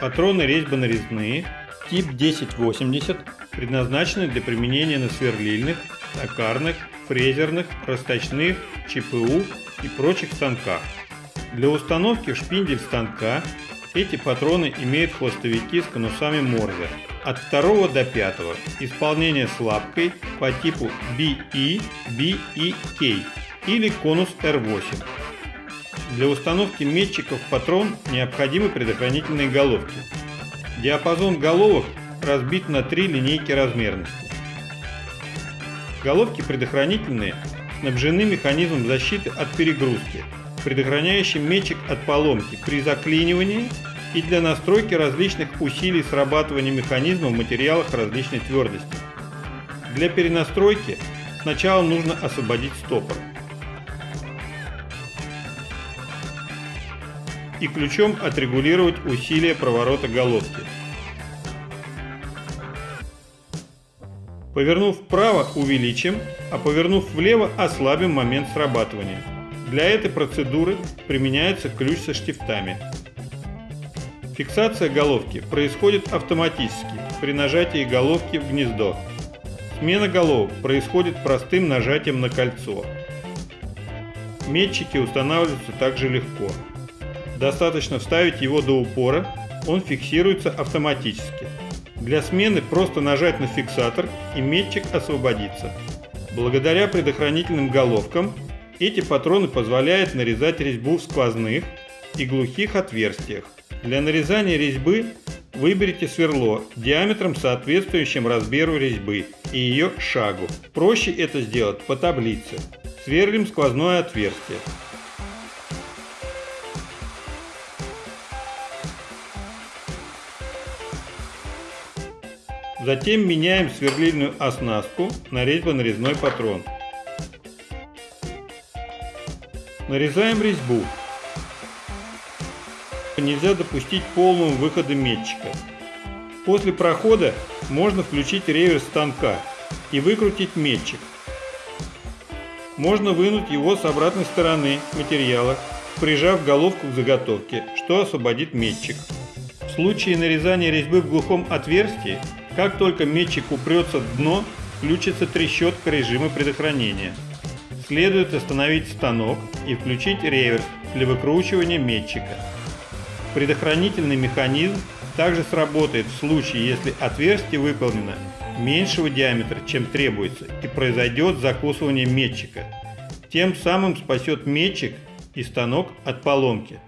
Патроны резьбо-нарезные, тип 1080, предназначены для применения на сверлильных, токарных, фрезерных, расточных, ЧПУ и прочих станках. Для установки в шпиндель станка эти патроны имеют хвостовики с конусами Морзе от 2 до 5, исполнение с лапкой по типу BE, BEK или конус R8. Для установки метчиков патрон необходимы предохранительные головки. Диапазон головок разбит на три линейки размерности. Головки предохранительные снабжены механизмом защиты от перегрузки, предохраняющим метчик от поломки при заклинивании и для настройки различных усилий срабатывания механизма в материалах различной твердости. Для перенастройки сначала нужно освободить стопор. И ключом отрегулировать усилие проворота головки. Повернув вправо увеличим, а повернув влево ослабим момент срабатывания. Для этой процедуры применяется ключ со штифтами. Фиксация головки происходит автоматически при нажатии головки в гнездо. Смена головок происходит простым нажатием на кольцо. Метчики устанавливаются также легко. Достаточно вставить его до упора, он фиксируется автоматически. Для смены просто нажать на фиксатор и метчик освободится. Благодаря предохранительным головкам эти патроны позволяют нарезать резьбу в сквозных и глухих отверстиях. Для нарезания резьбы выберите сверло диаметром соответствующим размеру резьбы и ее шагу. Проще это сделать по таблице. Сверлим сквозное отверстие. Затем меняем сверлильную оснастку на резьбо-нарезной патрон. Нарезаем резьбу нельзя допустить полного выхода метчика. После прохода можно включить реверс станка и выкрутить метчик. Можно вынуть его с обратной стороны материала, прижав головку к заготовке, что освободит метчик. В случае нарезания резьбы в глухом отверстии, как только метчик упрется в дно, включится трещотка режима предохранения. Следует остановить станок и включить реверс для выкручивания метчика. Предохранительный механизм также сработает в случае, если отверстие выполнено меньшего диаметра, чем требуется, и произойдет закусывание метчика. Тем самым спасет метчик и станок от поломки.